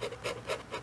ハハハハ!